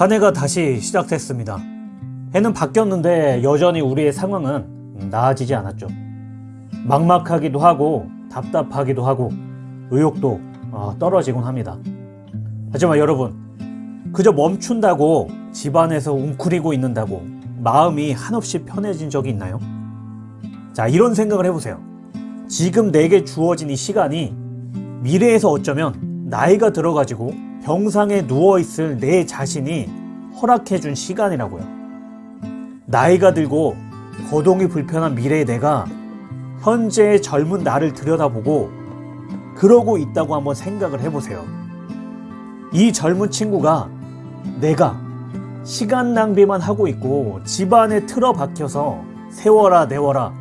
한 해가 다시 시작됐습니다. 해는 바뀌었는데 여전히 우리의 상황은 나아지지 않았죠. 막막하기도 하고 답답하기도 하고 의욕도 어, 떨어지곤 합니다. 하지만 여러분, 그저 멈춘다고 집안에서 웅크리고 있는다고 마음이 한없이 편해진 적이 있나요? 자, 이런 생각을 해보세요. 지금 내게 주어진 이 시간이 미래에서 어쩌면 나이가 들어가지고 병상에 누워있을 내 자신이 허락해준 시간이라고요. 나이가 들고 거동이 불편한 미래의 내가 현재의 젊은 나를 들여다보고 그러고 있다고 한번 생각을 해보세요. 이 젊은 친구가 내가 시간 낭비만 하고 있고 집안에 틀어박혀서 세워라 내워라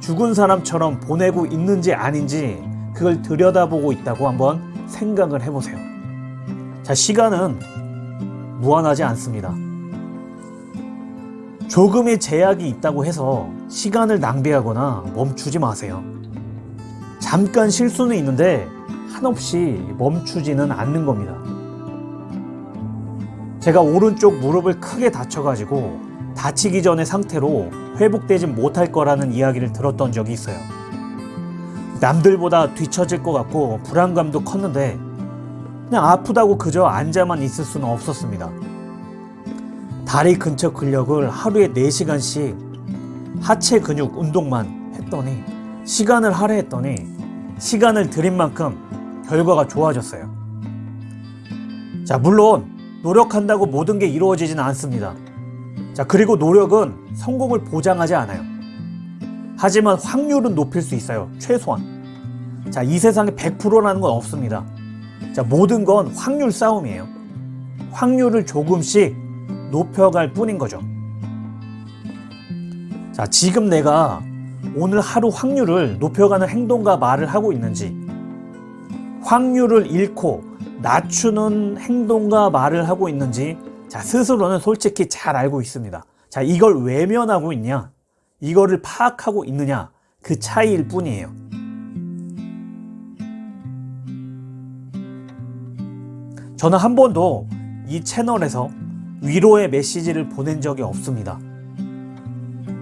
죽은 사람처럼 보내고 있는지 아닌지 그걸 들여다보고 있다고 한번 생각을 해보세요. 자, 시간은 무한하지 않습니다. 조금의 제약이 있다고 해서 시간을 낭비하거나 멈추지 마세요. 잠깐 실수는 있는데 한없이 멈추지는 않는 겁니다. 제가 오른쪽 무릎을 크게 다쳐가지고 다치기 전의 상태로 회복되지 못할 거라는 이야기를 들었던 적이 있어요. 남들보다 뒤처질 것 같고 불안감도 컸는데 그냥 아프다고 그저 앉아만 있을 수는 없었습니다. 다리 근처 근력을 하루에 4시간씩 하체 근육 운동만 했더니 시간을 할애했더니 시간을 들인 만큼 결과가 좋아졌어요. 자, 물론 노력한다고 모든 게 이루어지진 않습니다. 자, 그리고 노력은 성공을 보장하지 않아요. 하지만 확률은 높일 수 있어요. 최소한. 자, 이 세상에 100%라는 건 없습니다. 자, 모든 건 확률 싸움이에요. 확률을 조금씩 높여갈 뿐인 거죠. 자, 지금 내가 오늘 하루 확률을 높여가는 행동과 말을 하고 있는지, 확률을 잃고 낮추는 행동과 말을 하고 있는지, 자, 스스로는 솔직히 잘 알고 있습니다. 자, 이걸 외면하고 있냐, 이거를 파악하고 있느냐, 그 차이일 뿐이에요. 저는 한 번도 이 채널에서 위로의 메시지를 보낸 적이 없습니다.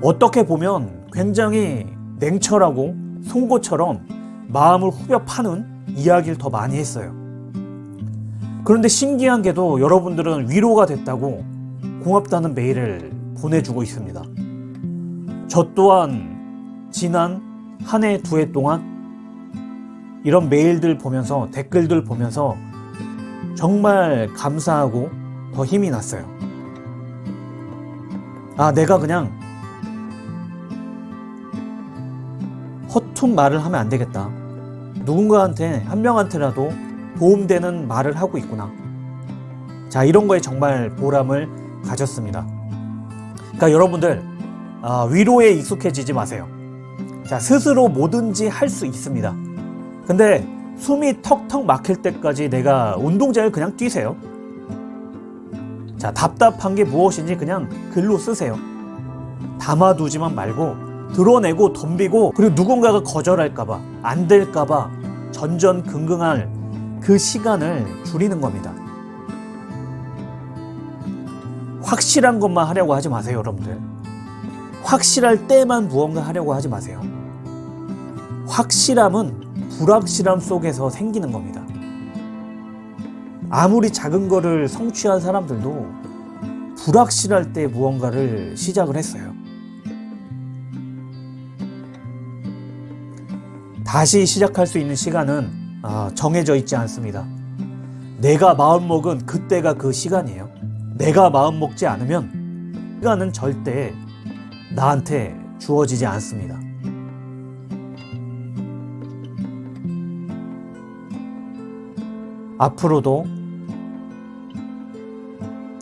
어떻게 보면 굉장히 냉철하고 송곳처럼 마음을 후벼 파는 이야기를 더 많이 했어요. 그런데 신기한 게도 여러분들은 위로가 됐다고 고맙다는 메일을 보내주고 있습니다. 저 또한 지난 한 해, 두 해 동안 이런 메일들 보면서 댓글들 보면서 정말 감사하고 더 힘이 났어요. 아, 내가 그냥 허퉁 말을 하면 안 되겠다. 누군가한테, 한 명한테라도 도움되는 말을 하고 있구나. 자, 이런 거에 정말 보람을 가졌습니다. 그러니까 여러분들, 아, 위로에 익숙해지지 마세요. 자, 스스로 뭐든지 할 수 있습니다. 근데 숨이 턱턱 막힐 때까지 내가 운동장을 그냥 뛰세요. 자, 답답한 게 무엇인지 그냥 글로 쓰세요. 담아두지만 말고 드러내고 덤비고 그리고 누군가가 거절할까봐 안 될까봐 전전긍긍할 그 시간을 줄이는 겁니다. 확실한 것만 하려고 하지 마세요, 여러분들. 확실할 때만 무언가 하려고 하지 마세요. 확실함은 불확실함 속에서 생기는 겁니다. 아무리 작은 거를 성취한 사람들도 불확실할 때 무언가를 시작을 했어요. 다시 시작할 수 있는 시간은 아, 정해져 있지 않습니다. 내가 마음먹은 그때가 그 시간이에요. 내가 마음먹지 않으면 시간은 절대 나한테 주어지지 않습니다. 앞으로도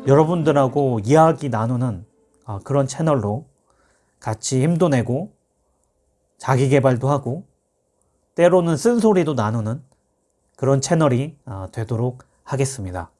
여러분들하고 이야기 나누는 아, 그런 채널로 같이 힘도 내고 자기 개발도 하고 때로는 쓴소리도 나누는 그런 채널이 아, 되도록 하겠습니다.